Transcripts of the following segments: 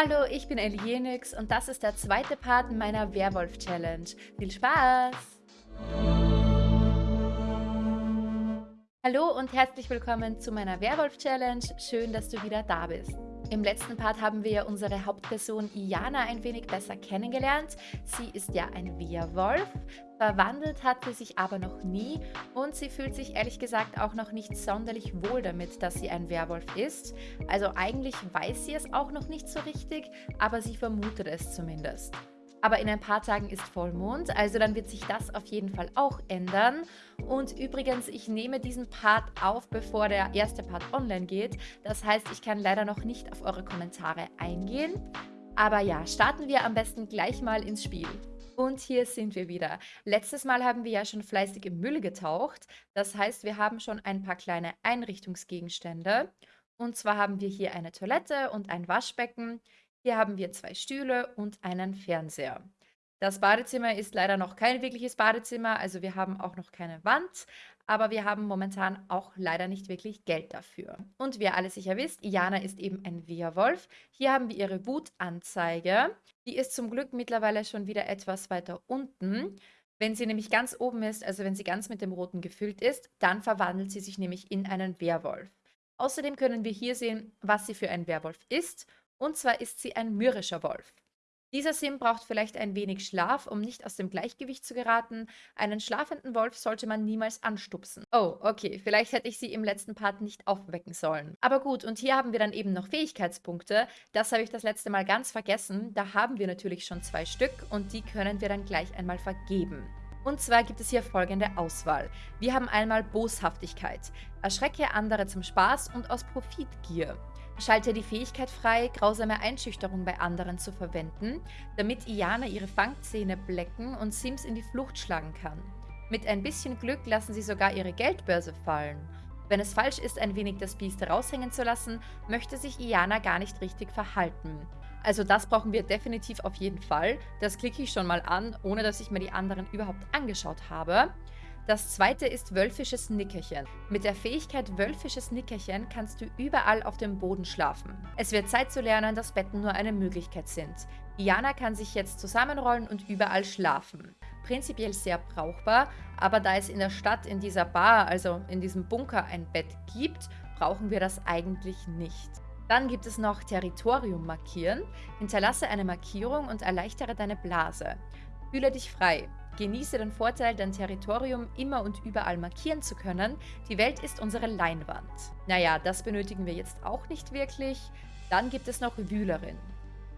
Hallo, ich bin Elienix und das ist der zweite Part meiner Werwolf-Challenge. Viel Spaß! Hallo und herzlich willkommen zu meiner Werwolf-Challenge. Schön, dass du wieder da bist. Im letzten Part haben wir unsere Hauptperson Iana ein wenig besser kennengelernt. Sie ist ja ein Werwolf, verwandelt hat sie sich aber noch nie und sie fühlt sich ehrlich gesagt auch noch nicht sonderlich wohl damit, dass sie ein Werwolf ist. Also eigentlich weiß sie es auch noch nicht so richtig, aber sie vermutet es zumindest. Aber in ein paar Tagen ist Vollmond, also dann wird sich das auf jeden Fall auch ändern. Und übrigens, ich nehme diesen Part auf, bevor der erste Part online geht. Das heißt, ich kann leider noch nicht auf eure Kommentare eingehen. Aber ja, starten wir am besten gleich mal ins Spiel. Und hier sind wir wieder. Letztes Mal haben wir ja schon fleißig im Müll getaucht. Das heißt, wir haben schon ein paar kleine Einrichtungsgegenstände. Und zwar haben wir hier eine Toilette und ein Waschbecken. Hier haben wir zwei Stühle und einen Fernseher. Das Badezimmer ist leider noch kein wirkliches Badezimmer, also wir haben auch noch keine Wand, aber wir haben momentan auch leider nicht wirklich Geld dafür. Und wie ihr alle sicher wisst, Iana ist eben ein Wehrwolf. Hier haben wir ihre Wutanzeige. Die ist zum Glück mittlerweile schon wieder etwas weiter unten. Wenn sie nämlich ganz oben ist, also wenn sie ganz mit dem Roten gefüllt ist, dann verwandelt sie sich nämlich in einen Werwolf. Außerdem können wir hier sehen, was sie für ein Werwolf ist und zwar ist sie ein mürrischer Wolf. Dieser Sim braucht vielleicht ein wenig Schlaf, um nicht aus dem Gleichgewicht zu geraten. Einen schlafenden Wolf sollte man niemals anstupsen. Oh, okay, vielleicht hätte ich sie im letzten Part nicht aufwecken sollen. Aber gut, und hier haben wir dann eben noch Fähigkeitspunkte. Das habe ich das letzte Mal ganz vergessen. Da haben wir natürlich schon zwei Stück und die können wir dann gleich einmal vergeben. Und zwar gibt es hier folgende Auswahl. Wir haben einmal Boshaftigkeit. Erschrecke andere zum Spaß und aus Profitgier. Schalte die Fähigkeit frei, grausame Einschüchterung bei anderen zu verwenden, damit Iana ihre Fangzähne blecken und Sims in die Flucht schlagen kann. Mit ein bisschen Glück lassen sie sogar ihre Geldbörse fallen. Wenn es falsch ist, ein wenig das Biest raushängen zu lassen, möchte sich Iana gar nicht richtig verhalten. Also das brauchen wir definitiv auf jeden Fall. Das klicke ich schon mal an, ohne dass ich mir die anderen überhaupt angeschaut habe. Das zweite ist Wölfisches Nickerchen. Mit der Fähigkeit Wölfisches Nickerchen kannst du überall auf dem Boden schlafen. Es wird Zeit zu lernen, dass Betten nur eine Möglichkeit sind. Iana kann sich jetzt zusammenrollen und überall schlafen. Prinzipiell sehr brauchbar, aber da es in der Stadt in dieser Bar, also in diesem Bunker, ein Bett gibt, brauchen wir das eigentlich nicht. Dann gibt es noch Territorium markieren. Hinterlasse eine Markierung und erleichtere deine Blase. Fühle dich frei. Genieße den Vorteil, dein Territorium immer und überall markieren zu können. Die Welt ist unsere Leinwand. Naja, das benötigen wir jetzt auch nicht wirklich. Dann gibt es noch Wühlerin.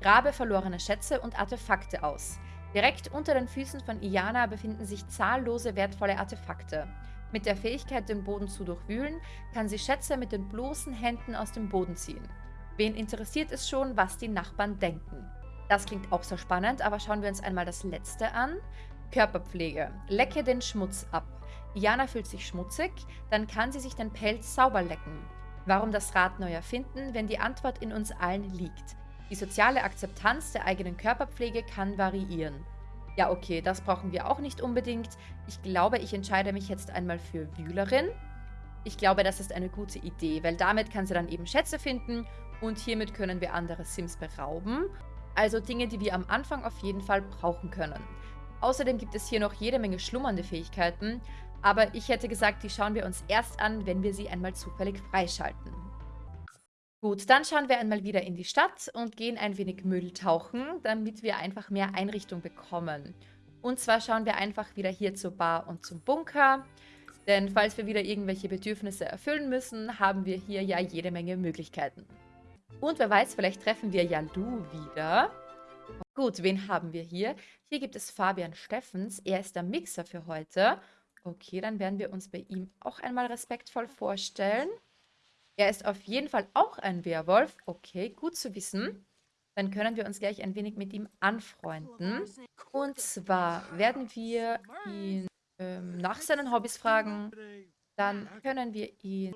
Grabe verlorene Schätze und Artefakte aus. Direkt unter den Füßen von Iana befinden sich zahllose wertvolle Artefakte. Mit der Fähigkeit, den Boden zu durchwühlen, kann sie Schätze mit den bloßen Händen aus dem Boden ziehen. Wen interessiert es schon, was die Nachbarn denken? Das klingt auch sehr spannend, aber schauen wir uns einmal das letzte an. Körperpflege. Lecke den Schmutz ab. Jana fühlt sich schmutzig, dann kann sie sich den Pelz sauber lecken. Warum das Rad neu erfinden, wenn die Antwort in uns allen liegt? Die soziale Akzeptanz der eigenen Körperpflege kann variieren. Ja, okay, das brauchen wir auch nicht unbedingt. Ich glaube, ich entscheide mich jetzt einmal für Wühlerin. Ich glaube, das ist eine gute Idee, weil damit kann sie dann eben Schätze finden und hiermit können wir andere Sims berauben. Also Dinge, die wir am Anfang auf jeden Fall brauchen können. Außerdem gibt es hier noch jede Menge schlummernde Fähigkeiten, aber ich hätte gesagt, die schauen wir uns erst an, wenn wir sie einmal zufällig freischalten. Gut, dann schauen wir einmal wieder in die Stadt und gehen ein wenig Müll tauchen, damit wir einfach mehr Einrichtung bekommen. Und zwar schauen wir einfach wieder hier zur Bar und zum Bunker. Denn falls wir wieder irgendwelche Bedürfnisse erfüllen müssen, haben wir hier ja jede Menge Möglichkeiten. Und wer weiß, vielleicht treffen wir ja Lu wieder. Gut, wen haben wir hier? Hier gibt es Fabian Steffens. Er ist der Mixer für heute. Okay, dann werden wir uns bei ihm auch einmal respektvoll vorstellen. Er ist auf jeden Fall auch ein Werwolf. Okay, gut zu wissen. Dann können wir uns gleich ein wenig mit ihm anfreunden. Und zwar werden wir ihn ähm, nach seinen Hobbys fragen. Dann können wir ihn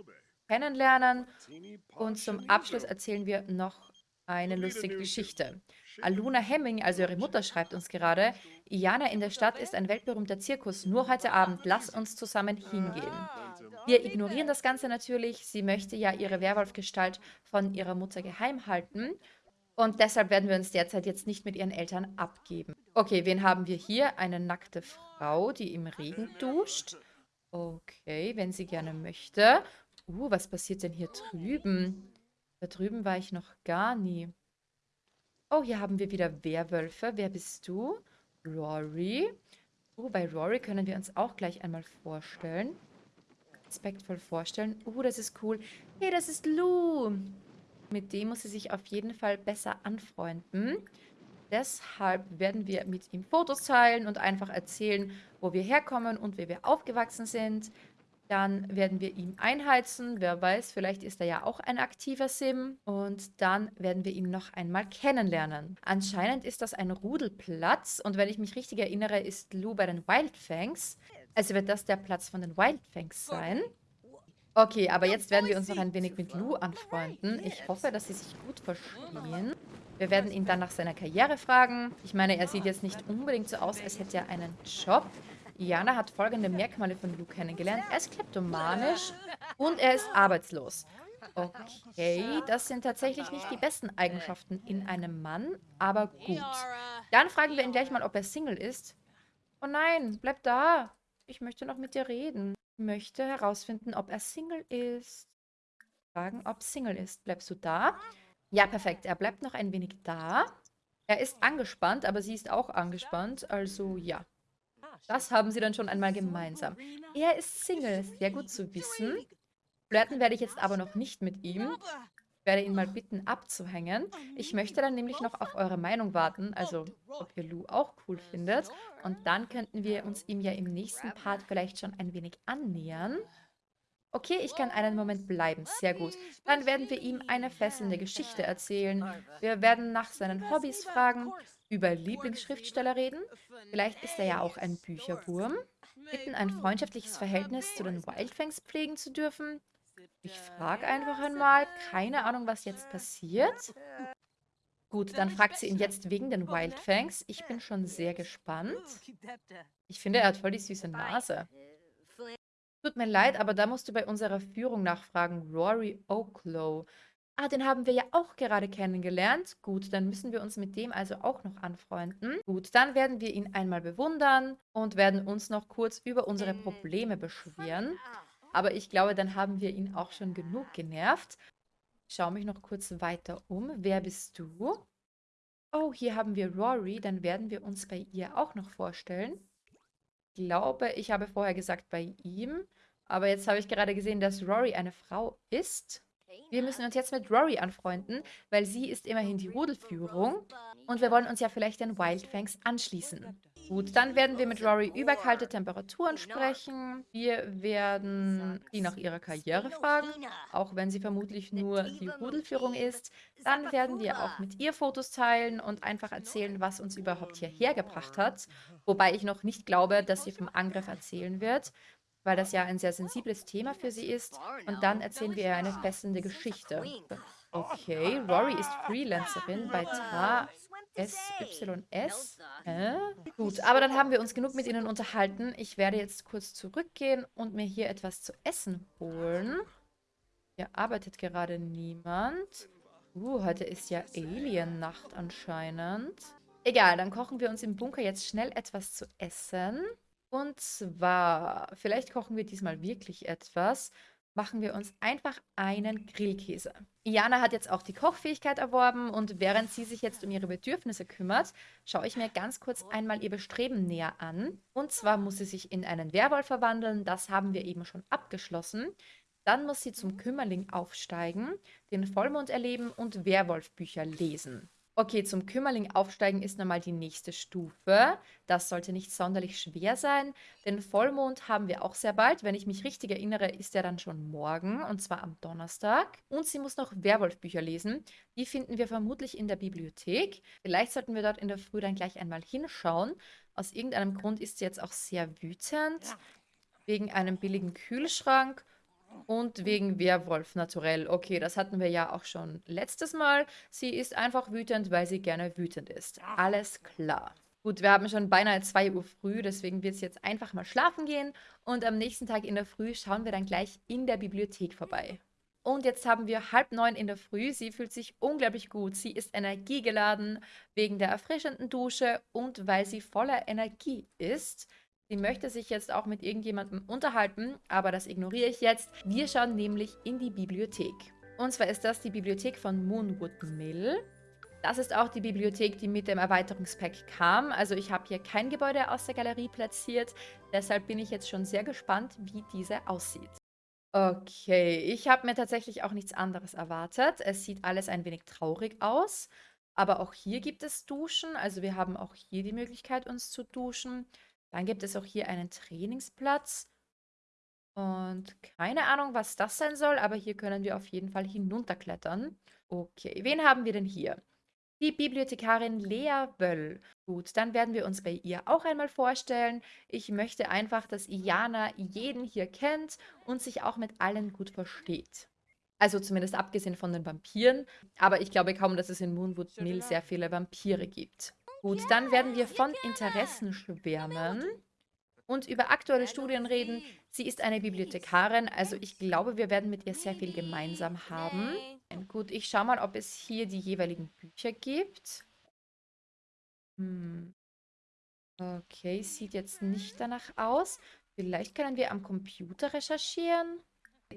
kennenlernen. Und zum Abschluss erzählen wir noch eine lustige Geschichte. Aluna Hemming, also ihre Mutter, schreibt uns gerade, Iana in der Stadt ist ein weltberühmter Zirkus, nur heute Abend, lass uns zusammen hingehen. Wir ignorieren das Ganze natürlich, sie möchte ja ihre Werwolfgestalt von ihrer Mutter geheim halten Und deshalb werden wir uns derzeit jetzt nicht mit ihren Eltern abgeben. Okay, wen haben wir hier? Eine nackte Frau, die im Regen duscht. Okay, wenn sie gerne möchte. Uh, was passiert denn hier drüben? Da drüben war ich noch gar nie. Oh, hier haben wir wieder Werwölfe. Wer bist du? Rory. Uh, bei Rory können wir uns auch gleich einmal vorstellen. Respektvoll vorstellen. Uh, das ist cool. Hey, das ist Lou. Mit dem muss sie sich auf jeden Fall besser anfreunden. Deshalb werden wir mit ihm Fotos teilen und einfach erzählen, wo wir herkommen und wie wir aufgewachsen sind. Dann werden wir ihm einheizen. Wer weiß, vielleicht ist er ja auch ein aktiver Sim. Und dann werden wir ihn noch einmal kennenlernen. Anscheinend ist das ein Rudelplatz. Und wenn ich mich richtig erinnere, ist Lou bei den Wildfangs. Also wird das der Platz von den Wildfangs sein. Okay, aber jetzt werden wir uns noch ein wenig mit Lou anfreunden. Ich hoffe, dass sie sich gut verstehen. Wir werden ihn dann nach seiner Karriere fragen. Ich meine, er sieht jetzt nicht unbedingt so aus, als hätte er einen Job. Jana hat folgende Merkmale von Lou kennengelernt. Er ist kleptomanisch und er ist arbeitslos. Okay, das sind tatsächlich nicht die besten Eigenschaften in einem Mann, aber gut. Dann fragen wir ihn gleich mal, ob er Single ist. Oh nein, bleib da. Ich möchte noch mit dir reden. Ich möchte herausfinden, ob er Single ist. Fragen, ob Single ist. Bleibst du da? Ja, perfekt. Er bleibt noch ein wenig da. Er ist angespannt, aber sie ist auch angespannt. Also ja. Das haben sie dann schon einmal gemeinsam. Er ist Single. Sehr gut zu wissen. Flirten werde ich jetzt aber noch nicht mit ihm. Ich werde ihn mal bitten, abzuhängen. Ich möchte dann nämlich noch auf eure Meinung warten, also ob ihr Lou auch cool findet. Und dann könnten wir uns ihm ja im nächsten Part vielleicht schon ein wenig annähern. Okay, ich kann einen Moment bleiben. Sehr gut. Dann werden wir ihm eine fesselnde Geschichte erzählen. Wir werden nach seinen Hobbys fragen, über Lieblingsschriftsteller reden. Vielleicht ist er ja auch ein Bücherwurm. Bitten, ein freundschaftliches Verhältnis zu den Wildfangs pflegen zu dürfen. Ich frage einfach einmal. Keine Ahnung, was jetzt passiert. Gut, dann fragt sie ihn jetzt wegen den Wildfangs. Ich bin schon sehr gespannt. Ich finde, er hat voll die süße Nase. Tut mir leid, aber da musst du bei unserer Führung nachfragen. Rory Oaklow. Ah, den haben wir ja auch gerade kennengelernt. Gut, dann müssen wir uns mit dem also auch noch anfreunden. Gut, dann werden wir ihn einmal bewundern und werden uns noch kurz über unsere Probleme beschweren. Aber ich glaube, dann haben wir ihn auch schon genug genervt. Ich schaue mich noch kurz weiter um. Wer bist du? Oh, hier haben wir Rory. Dann werden wir uns bei ihr auch noch vorstellen glaube, ich habe vorher gesagt bei ihm. Aber jetzt habe ich gerade gesehen, dass Rory eine Frau ist. Wir müssen uns jetzt mit Rory anfreunden, weil sie ist immerhin die Rudelführung. Und wir wollen uns ja vielleicht den Wildfangs anschließen. Gut, dann werden wir mit Rory über kalte Temperaturen sprechen. Wir werden sie nach ihrer Karriere fragen, auch wenn sie vermutlich nur die Rudelführung ist. Dann werden wir auch mit ihr Fotos teilen und einfach erzählen, was uns überhaupt hierher gebracht hat. Wobei ich noch nicht glaube, dass sie vom Angriff erzählen wird, weil das ja ein sehr sensibles Thema für sie ist. Und dann erzählen wir ihr eine fesselnde Geschichte. Okay, Rory ist Freelancerin bei Ta SYS? Hä? Gut, aber dann haben wir uns genug mit ihnen unterhalten. Ich werde jetzt kurz zurückgehen und mir hier etwas zu essen holen. Hier arbeitet gerade niemand. Uh, heute ist ja Alien-Nacht anscheinend. Egal, dann kochen wir uns im Bunker jetzt schnell etwas zu essen. Und zwar, vielleicht kochen wir diesmal wirklich etwas machen wir uns einfach einen Grillkäse. Iana hat jetzt auch die Kochfähigkeit erworben und während sie sich jetzt um ihre Bedürfnisse kümmert, schaue ich mir ganz kurz einmal ihr Bestreben näher an. Und zwar muss sie sich in einen Werwolf verwandeln, das haben wir eben schon abgeschlossen. Dann muss sie zum Kümmerling aufsteigen, den Vollmond erleben und Werwolfbücher lesen. Okay, zum Kümmerling aufsteigen ist nochmal die nächste Stufe. Das sollte nicht sonderlich schwer sein. Den Vollmond haben wir auch sehr bald. Wenn ich mich richtig erinnere, ist er dann schon morgen, und zwar am Donnerstag. Und sie muss noch Werwolfbücher lesen. Die finden wir vermutlich in der Bibliothek. Vielleicht sollten wir dort in der Früh dann gleich einmal hinschauen. Aus irgendeinem Grund ist sie jetzt auch sehr wütend. Wegen einem billigen Kühlschrank und wegen Werwolf naturell. Okay, das hatten wir ja auch schon letztes Mal. Sie ist einfach wütend, weil sie gerne wütend ist. Alles klar. Gut, wir haben schon beinahe 2 Uhr früh, deswegen wird es jetzt einfach mal schlafen gehen. Und am nächsten Tag in der Früh schauen wir dann gleich in der Bibliothek vorbei. Und jetzt haben wir halb neun in der Früh. Sie fühlt sich unglaublich gut. Sie ist energiegeladen wegen der erfrischenden Dusche und weil sie voller Energie ist. Sie möchte sich jetzt auch mit irgendjemandem unterhalten, aber das ignoriere ich jetzt. Wir schauen nämlich in die Bibliothek. Und zwar ist das die Bibliothek von Moonwood Mill. Das ist auch die Bibliothek, die mit dem Erweiterungspack kam. Also ich habe hier kein Gebäude aus der Galerie platziert. Deshalb bin ich jetzt schon sehr gespannt, wie diese aussieht. Okay, ich habe mir tatsächlich auch nichts anderes erwartet. Es sieht alles ein wenig traurig aus. Aber auch hier gibt es Duschen. Also wir haben auch hier die Möglichkeit, uns zu duschen. Dann gibt es auch hier einen Trainingsplatz. Und keine Ahnung, was das sein soll, aber hier können wir auf jeden Fall hinunterklettern. Okay, wen haben wir denn hier? Die Bibliothekarin Lea Wöll. Gut, dann werden wir uns bei ihr auch einmal vorstellen. Ich möchte einfach, dass Iana jeden hier kennt und sich auch mit allen gut versteht. Also zumindest abgesehen von den Vampiren. Aber ich glaube kaum, dass es in Moonwood Mill sehr viele Vampire gibt. Gut, dann werden wir von Interessen schwärmen und über aktuelle Studien reden. Sie ist eine Bibliothekarin, also ich glaube, wir werden mit ihr sehr viel gemeinsam haben. Gut, ich schaue mal, ob es hier die jeweiligen Bücher gibt. Hm. Okay, sieht jetzt nicht danach aus. Vielleicht können wir am Computer recherchieren.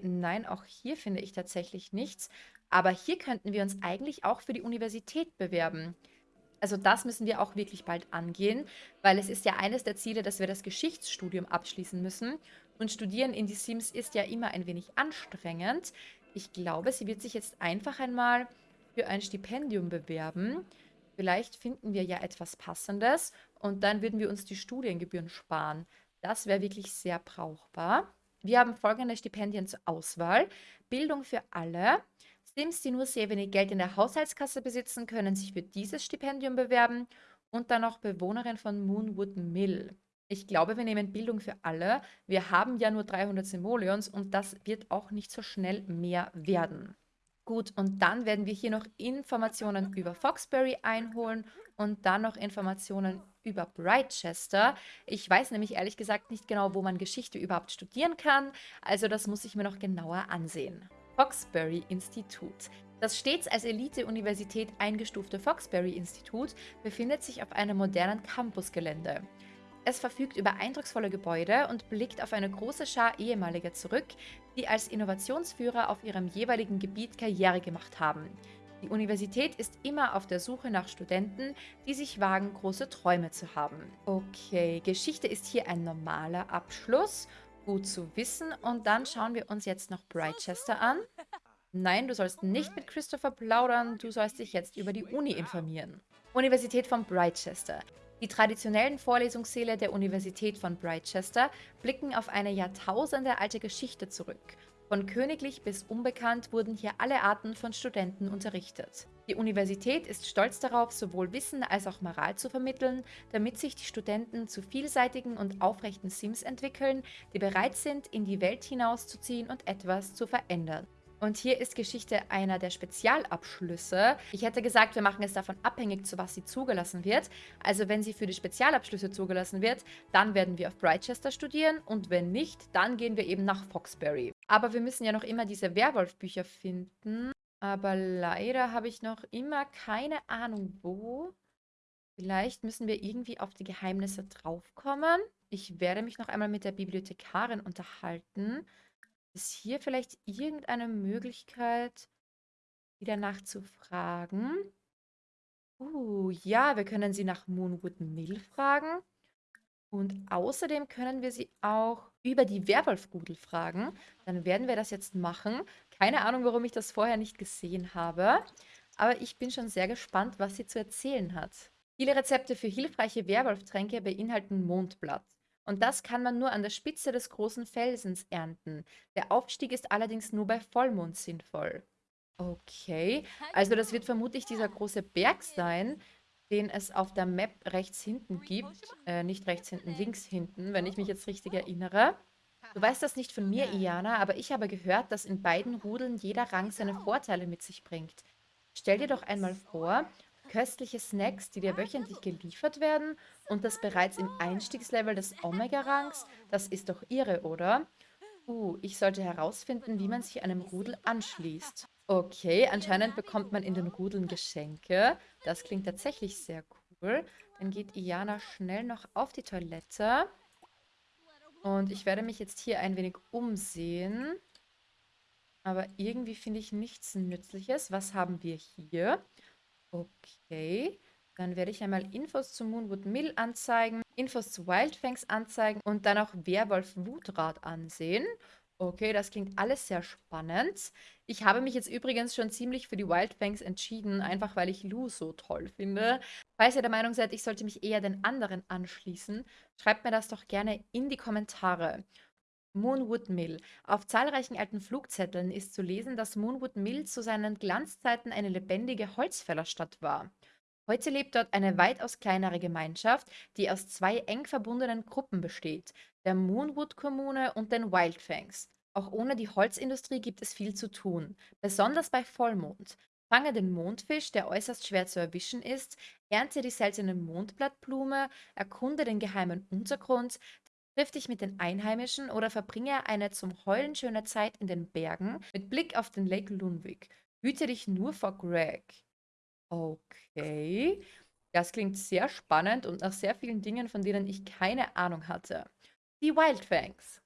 Nein, auch hier finde ich tatsächlich nichts. Aber hier könnten wir uns eigentlich auch für die Universität bewerben. Also das müssen wir auch wirklich bald angehen, weil es ist ja eines der Ziele, dass wir das Geschichtsstudium abschließen müssen. Und Studieren in die Sims ist ja immer ein wenig anstrengend. Ich glaube, sie wird sich jetzt einfach einmal für ein Stipendium bewerben. Vielleicht finden wir ja etwas Passendes und dann würden wir uns die Studiengebühren sparen. Das wäre wirklich sehr brauchbar. Wir haben folgende Stipendien zur Auswahl. Bildung für alle, Sims, die nur sehr wenig Geld in der Haushaltskasse besitzen, können sich für dieses Stipendium bewerben und dann noch Bewohnerin von Moonwood Mill. Ich glaube, wir nehmen Bildung für alle. Wir haben ja nur 300 Simoleons und das wird auch nicht so schnell mehr werden. Gut, und dann werden wir hier noch Informationen über Foxbury einholen und dann noch Informationen über Brightchester. Ich weiß nämlich ehrlich gesagt nicht genau, wo man Geschichte überhaupt studieren kann, also das muss ich mir noch genauer ansehen. Foxbury-Institut. Das stets als Elite-Universität eingestufte Foxbury-Institut befindet sich auf einem modernen Campusgelände. Es verfügt über eindrucksvolle Gebäude und blickt auf eine große Schar ehemaliger zurück, die als Innovationsführer auf ihrem jeweiligen Gebiet Karriere gemacht haben. Die Universität ist immer auf der Suche nach Studenten, die sich wagen, große Träume zu haben. Okay, Geschichte ist hier ein normaler Abschluss Gut zu wissen. Und dann schauen wir uns jetzt noch Brightchester an. Nein, du sollst nicht mit Christopher plaudern, du sollst dich jetzt über die Uni informieren. Universität von Brightchester. Die traditionellen Vorlesungssäle der Universität von Brightchester blicken auf eine Jahrtausende alte Geschichte zurück. Von königlich bis unbekannt wurden hier alle Arten von Studenten unterrichtet. Die Universität ist stolz darauf, sowohl Wissen als auch Moral zu vermitteln, damit sich die Studenten zu vielseitigen und aufrechten Sims entwickeln, die bereit sind, in die Welt hinauszuziehen und etwas zu verändern. Und hier ist Geschichte einer der Spezialabschlüsse. Ich hätte gesagt, wir machen es davon abhängig, zu was sie zugelassen wird. Also wenn sie für die Spezialabschlüsse zugelassen wird, dann werden wir auf Brightchester studieren und wenn nicht, dann gehen wir eben nach Foxbury. Aber wir müssen ja noch immer diese Werwolf-Bücher finden. Aber leider habe ich noch immer keine Ahnung, wo. Vielleicht müssen wir irgendwie auf die Geheimnisse draufkommen. Ich werde mich noch einmal mit der Bibliothekarin unterhalten. Ist hier vielleicht irgendeine Möglichkeit, sie danach zu fragen? Uh, ja, wir können sie nach Moonwood Mill fragen. Und außerdem können wir sie auch über die Werwolfrudel fragen. Dann werden wir das jetzt machen. Keine Ahnung, warum ich das vorher nicht gesehen habe. Aber ich bin schon sehr gespannt, was sie zu erzählen hat. Viele Rezepte für hilfreiche Werwolftränke beinhalten Mondblatt. Und das kann man nur an der Spitze des großen Felsens ernten. Der Aufstieg ist allerdings nur bei Vollmond sinnvoll. Okay, also das wird vermutlich dieser große Berg sein, den es auf der Map rechts hinten gibt. Äh, nicht rechts hinten, links hinten, wenn ich mich jetzt richtig erinnere. Du weißt das nicht von mir, Iana, aber ich habe gehört, dass in beiden Rudeln jeder Rang seine Vorteile mit sich bringt. Stell dir doch einmal vor, köstliche Snacks, die dir wöchentlich geliefert werden und das bereits im Einstiegslevel des Omega-Rangs, das ist doch irre, oder? Uh, ich sollte herausfinden, wie man sich einem Rudel anschließt. Okay, anscheinend bekommt man in den Rudeln Geschenke. Das klingt tatsächlich sehr cool. Dann geht Iana schnell noch auf die Toilette. Und ich werde mich jetzt hier ein wenig umsehen. Aber irgendwie finde ich nichts Nützliches. Was haben wir hier? Okay. Dann werde ich einmal Infos zu Moonwood Mill anzeigen, Infos zu Wildfangs anzeigen und dann auch Werwolf Wutrad ansehen. Okay, das klingt alles sehr spannend. Ich habe mich jetzt übrigens schon ziemlich für die Wildfangs entschieden, einfach weil ich Lou so toll finde. Falls ihr der Meinung seid, ich sollte mich eher den anderen anschließen, schreibt mir das doch gerne in die Kommentare. Moonwood Mill. Auf zahlreichen alten Flugzetteln ist zu lesen, dass Moonwood Mill zu seinen Glanzzeiten eine lebendige Holzfällerstadt war. Heute lebt dort eine weitaus kleinere Gemeinschaft, die aus zwei eng verbundenen Gruppen besteht, der Moonwood-Kommune und den Wildfangs. Auch ohne die Holzindustrie gibt es viel zu tun, besonders bei Vollmond. Fange den Mondfisch, der äußerst schwer zu erwischen ist, ernte die seltene Mondblattblume, erkunde den geheimen Untergrund, triff dich mit den Einheimischen oder verbringe eine zum Heulen schöne Zeit in den Bergen mit Blick auf den Lake Lunwig. Hüte dich nur vor Greg. Okay. Das klingt sehr spannend und nach sehr vielen Dingen, von denen ich keine Ahnung hatte. Die Wildfangs.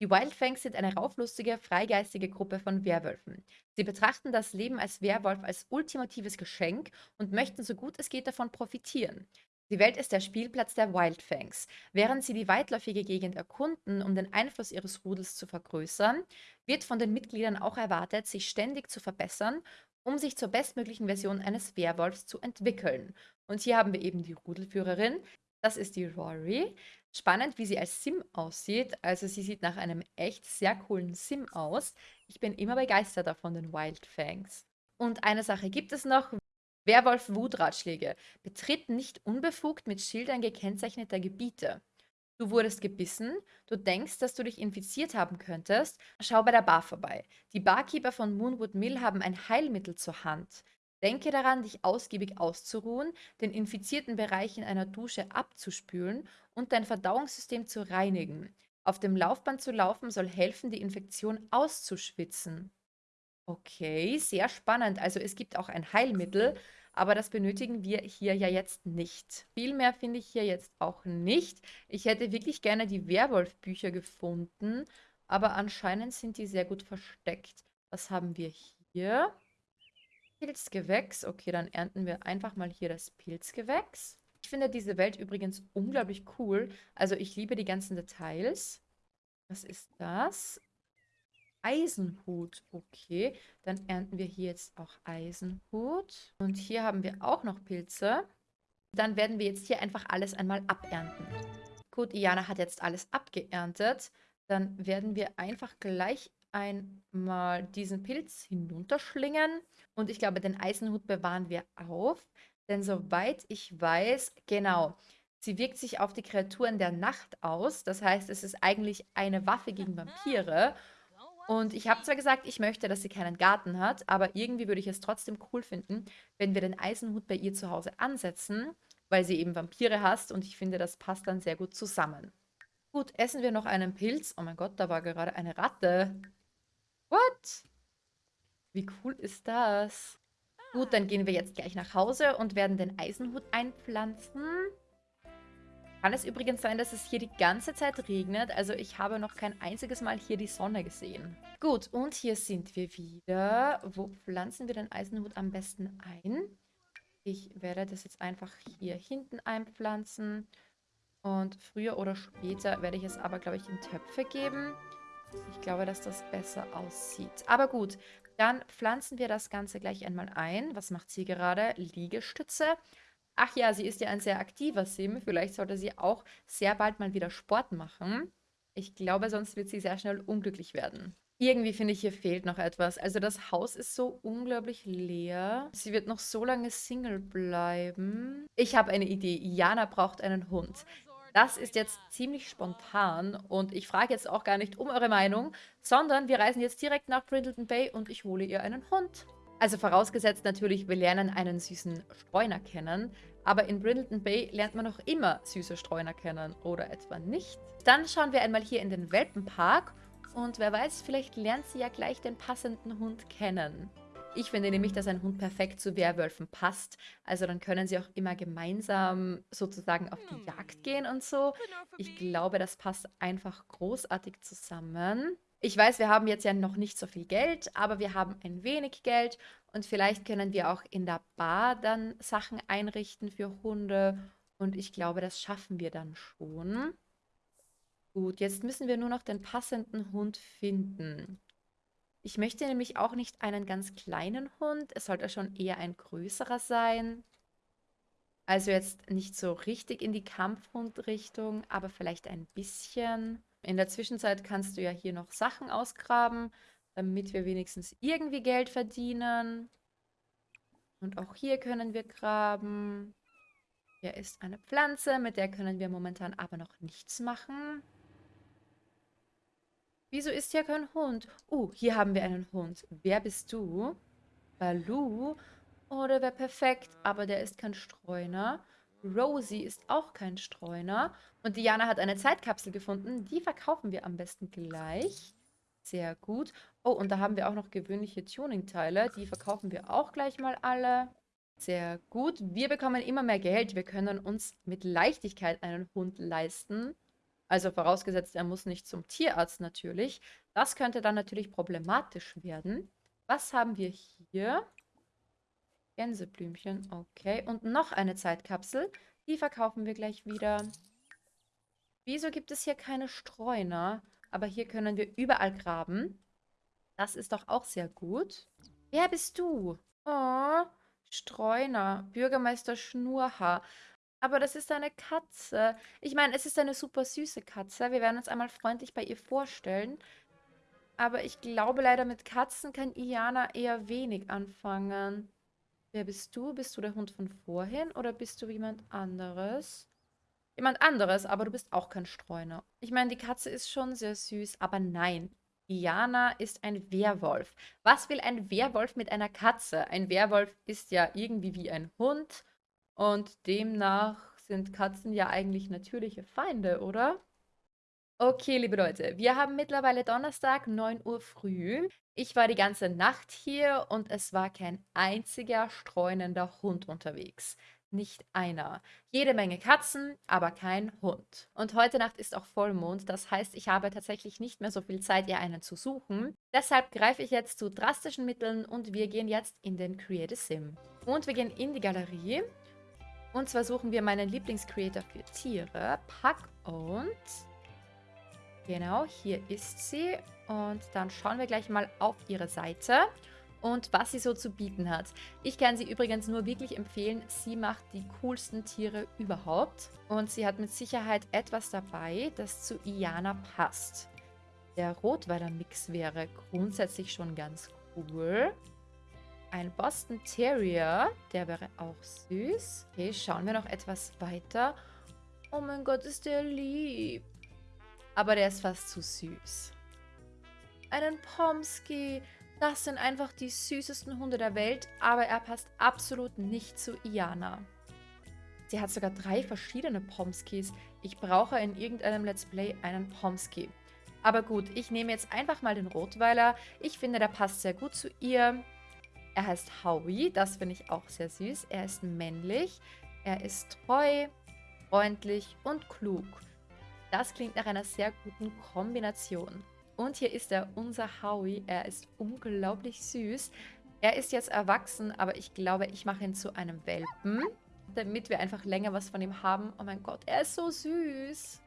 Die Wildfangs sind eine rauflustige, freigeistige Gruppe von Werwölfen. Sie betrachten das Leben als Werwolf als ultimatives Geschenk und möchten so gut es geht davon profitieren. Die Welt ist der Spielplatz der Wildfangs. Während sie die weitläufige Gegend erkunden, um den Einfluss ihres Rudels zu vergrößern, wird von den Mitgliedern auch erwartet, sich ständig zu verbessern um sich zur bestmöglichen Version eines Werwolfs zu entwickeln. Und hier haben wir eben die Rudelführerin. Das ist die Rory. Spannend, wie sie als Sim aussieht. Also sie sieht nach einem echt sehr coolen Sim aus. Ich bin immer begeisterter von den Wildfangs. Und eine Sache gibt es noch. Werwolf-Wutratschläge. Betritt nicht unbefugt mit Schildern gekennzeichneter Gebiete. Du wurdest gebissen, du denkst, dass du dich infiziert haben könntest, schau bei der Bar vorbei. Die Barkeeper von Moonwood Mill haben ein Heilmittel zur Hand. Denke daran, dich ausgiebig auszuruhen, den infizierten Bereich in einer Dusche abzuspülen und dein Verdauungssystem zu reinigen. Auf dem Laufband zu laufen soll helfen, die Infektion auszuschwitzen. Okay, sehr spannend. Also es gibt auch ein Heilmittel, aber das benötigen wir hier ja jetzt nicht. Viel mehr finde ich hier jetzt auch nicht. Ich hätte wirklich gerne die Werwolf-Bücher gefunden, aber anscheinend sind die sehr gut versteckt. Was haben wir hier? Pilzgewächs. Okay, dann ernten wir einfach mal hier das Pilzgewächs. Ich finde diese Welt übrigens unglaublich cool. Also ich liebe die ganzen Details. Was ist das? Eisenhut. Okay, dann ernten wir hier jetzt auch Eisenhut. Und hier haben wir auch noch Pilze. Dann werden wir jetzt hier einfach alles einmal abernten. Gut, Iana hat jetzt alles abgeerntet. Dann werden wir einfach gleich einmal diesen Pilz hinunterschlingen. Und ich glaube, den Eisenhut bewahren wir auf. Denn soweit ich weiß, genau, sie wirkt sich auf die Kreaturen der Nacht aus. Das heißt, es ist eigentlich eine Waffe gegen Vampire. Und ich habe zwar gesagt, ich möchte, dass sie keinen Garten hat, aber irgendwie würde ich es trotzdem cool finden, wenn wir den Eisenhut bei ihr zu Hause ansetzen, weil sie eben Vampire hasst und ich finde, das passt dann sehr gut zusammen. Gut, essen wir noch einen Pilz. Oh mein Gott, da war gerade eine Ratte. What? Wie cool ist das? Gut, dann gehen wir jetzt gleich nach Hause und werden den Eisenhut einpflanzen. Kann es übrigens sein, dass es hier die ganze Zeit regnet? Also ich habe noch kein einziges Mal hier die Sonne gesehen. Gut, und hier sind wir wieder. Wo pflanzen wir den Eisenhut am besten ein? Ich werde das jetzt einfach hier hinten einpflanzen. Und früher oder später werde ich es aber, glaube ich, in Töpfe geben. Ich glaube, dass das besser aussieht. Aber gut, dann pflanzen wir das Ganze gleich einmal ein. Was macht sie gerade? Liegestütze. Ach ja, sie ist ja ein sehr aktiver Sim. Vielleicht sollte sie auch sehr bald mal wieder Sport machen. Ich glaube, sonst wird sie sehr schnell unglücklich werden. Irgendwie finde ich, hier fehlt noch etwas. Also das Haus ist so unglaublich leer. Sie wird noch so lange Single bleiben. Ich habe eine Idee. Jana braucht einen Hund. Das ist jetzt ziemlich spontan und ich frage jetzt auch gar nicht um eure Meinung, sondern wir reisen jetzt direkt nach Brindleton Bay und ich hole ihr einen Hund. Also vorausgesetzt natürlich, wir lernen einen süßen Streuner kennen. Aber in Brindleton Bay lernt man noch immer süße Streuner kennen. Oder etwa nicht? Dann schauen wir einmal hier in den Welpenpark. Und wer weiß, vielleicht lernt sie ja gleich den passenden Hund kennen. Ich finde nämlich, dass ein Hund perfekt zu Werwölfen passt. Also dann können sie auch immer gemeinsam sozusagen auf die Jagd gehen und so. Ich glaube, das passt einfach großartig zusammen. Ich weiß, wir haben jetzt ja noch nicht so viel Geld, aber wir haben ein wenig Geld und vielleicht können wir auch in der Bar dann Sachen einrichten für Hunde und ich glaube, das schaffen wir dann schon. Gut, jetzt müssen wir nur noch den passenden Hund finden. Ich möchte nämlich auch nicht einen ganz kleinen Hund. Es sollte schon eher ein größerer sein. Also jetzt nicht so richtig in die Kampfhundrichtung, aber vielleicht ein bisschen. In der Zwischenzeit kannst du ja hier noch Sachen ausgraben, damit wir wenigstens irgendwie Geld verdienen. Und auch hier können wir graben. Hier ist eine Pflanze, mit der können wir momentan aber noch nichts machen. Wieso ist hier kein Hund? Uh, hier haben wir einen Hund. Wer bist du? Balu? Oh, der wäre perfekt, aber der ist kein Streuner. Rosie ist auch kein Streuner. Und Diana hat eine Zeitkapsel gefunden. Die verkaufen wir am besten gleich. Sehr gut. Oh, und da haben wir auch noch gewöhnliche Tuning-Teile. Die verkaufen wir auch gleich mal alle. Sehr gut. Wir bekommen immer mehr Geld. Wir können uns mit Leichtigkeit einen Hund leisten. Also vorausgesetzt, er muss nicht zum Tierarzt natürlich. Das könnte dann natürlich problematisch werden. Was haben wir hier? Gänseblümchen, okay. Und noch eine Zeitkapsel. Die verkaufen wir gleich wieder. Wieso gibt es hier keine Streuner? Aber hier können wir überall graben. Das ist doch auch sehr gut. Wer bist du? Oh, Streuner, Bürgermeister Schnurhaar. Aber das ist eine Katze. Ich meine, es ist eine super süße Katze. Wir werden uns einmal freundlich bei ihr vorstellen. Aber ich glaube leider, mit Katzen kann Iana eher wenig anfangen. Wer bist du? Bist du der Hund von vorhin oder bist du jemand anderes? Jemand anderes, aber du bist auch kein Streuner. Ich meine, die Katze ist schon sehr süß, aber nein. Diana ist ein Werwolf. Was will ein Werwolf mit einer Katze? Ein Werwolf ist ja irgendwie wie ein Hund und demnach sind Katzen ja eigentlich natürliche Feinde, oder? Okay, liebe Leute, wir haben mittlerweile Donnerstag, 9 Uhr früh. Ich war die ganze Nacht hier und es war kein einziger streunender Hund unterwegs. Nicht einer. Jede Menge Katzen, aber kein Hund. Und heute Nacht ist auch Vollmond, das heißt, ich habe tatsächlich nicht mehr so viel Zeit, ihr einen zu suchen. Deshalb greife ich jetzt zu drastischen Mitteln und wir gehen jetzt in den Create a Sim. Und wir gehen in die Galerie. Und zwar suchen wir meinen Lieblingscreator für Tiere, Pack und Genau, hier ist sie. Und dann schauen wir gleich mal auf ihre Seite und was sie so zu bieten hat. Ich kann sie übrigens nur wirklich empfehlen. Sie macht die coolsten Tiere überhaupt. Und sie hat mit Sicherheit etwas dabei, das zu Iana passt. Der Rotweiler Mix wäre grundsätzlich schon ganz cool. Ein Boston Terrier, der wäre auch süß. Okay, schauen wir noch etwas weiter. Oh mein Gott, ist der lieb. Aber der ist fast zu süß. Einen Pomsky. Das sind einfach die süßesten Hunde der Welt, aber er passt absolut nicht zu Iana. Sie hat sogar drei verschiedene Pomskys. Ich brauche in irgendeinem Let's Play einen Pomsky. Aber gut, ich nehme jetzt einfach mal den Rotweiler. Ich finde, der passt sehr gut zu ihr. Er heißt Howie, das finde ich auch sehr süß. Er ist männlich, er ist treu, freundlich und klug. Das klingt nach einer sehr guten Kombination. Und hier ist er, unser Howie. Er ist unglaublich süß. Er ist jetzt erwachsen, aber ich glaube, ich mache ihn zu einem Welpen, damit wir einfach länger was von ihm haben. Oh mein Gott, er ist so süß.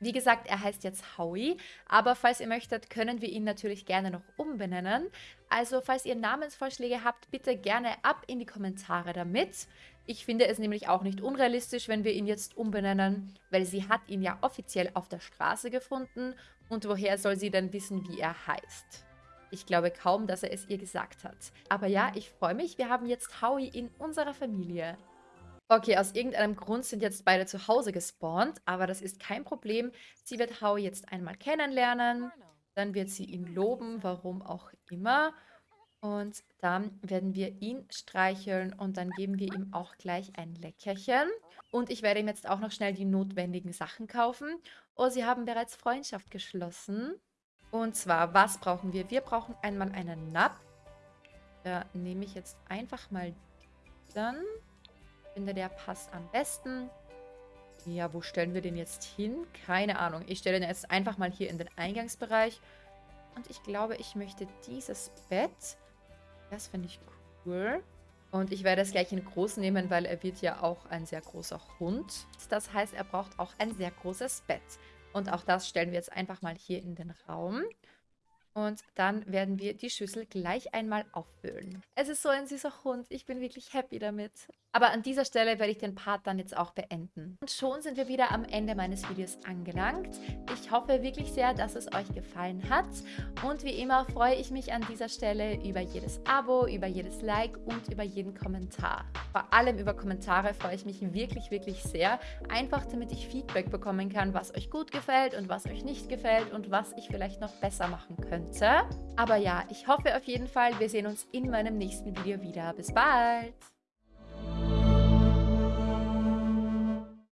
Wie gesagt, er heißt jetzt Howie, aber falls ihr möchtet, können wir ihn natürlich gerne noch umbenennen. Also falls ihr Namensvorschläge habt, bitte gerne ab in die Kommentare damit. Ich finde es nämlich auch nicht unrealistisch, wenn wir ihn jetzt umbenennen, weil sie hat ihn ja offiziell auf der Straße gefunden und woher soll sie denn wissen, wie er heißt? Ich glaube kaum, dass er es ihr gesagt hat. Aber ja, ich freue mich, wir haben jetzt Howie in unserer Familie. Okay, aus irgendeinem Grund sind jetzt beide zu Hause gespawnt, aber das ist kein Problem. Sie wird Howie jetzt einmal kennenlernen, dann wird sie ihn loben, warum auch immer. Und dann werden wir ihn streicheln und dann geben wir ihm auch gleich ein Leckerchen. Und ich werde ihm jetzt auch noch schnell die notwendigen Sachen kaufen. Oh, sie haben bereits Freundschaft geschlossen. Und zwar, was brauchen wir? Wir brauchen einmal einen Nap. Da nehme ich jetzt einfach mal dann. Ich finde, der passt am besten. Ja, wo stellen wir den jetzt hin? Keine Ahnung. Ich stelle den jetzt einfach mal hier in den Eingangsbereich. Und ich glaube, ich möchte dieses Bett. Das finde ich cool. Und ich werde es gleich in groß nehmen, weil er wird ja auch ein sehr großer Hund. Das heißt, er braucht auch ein sehr großes Bett. Und auch das stellen wir jetzt einfach mal hier in den Raum. Und dann werden wir die Schüssel gleich einmal auffüllen. Es ist so ein süßer Hund. Ich bin wirklich happy damit. Aber an dieser Stelle werde ich den Part dann jetzt auch beenden. Und schon sind wir wieder am Ende meines Videos angelangt. Ich hoffe wirklich sehr, dass es euch gefallen hat. Und wie immer freue ich mich an dieser Stelle über jedes Abo, über jedes Like und über jeden Kommentar. Vor allem über Kommentare freue ich mich wirklich, wirklich sehr. Einfach damit ich Feedback bekommen kann, was euch gut gefällt und was euch nicht gefällt und was ich vielleicht noch besser machen könnte. Aber ja, ich hoffe auf jeden Fall, wir sehen uns in meinem nächsten Video wieder. Bis bald!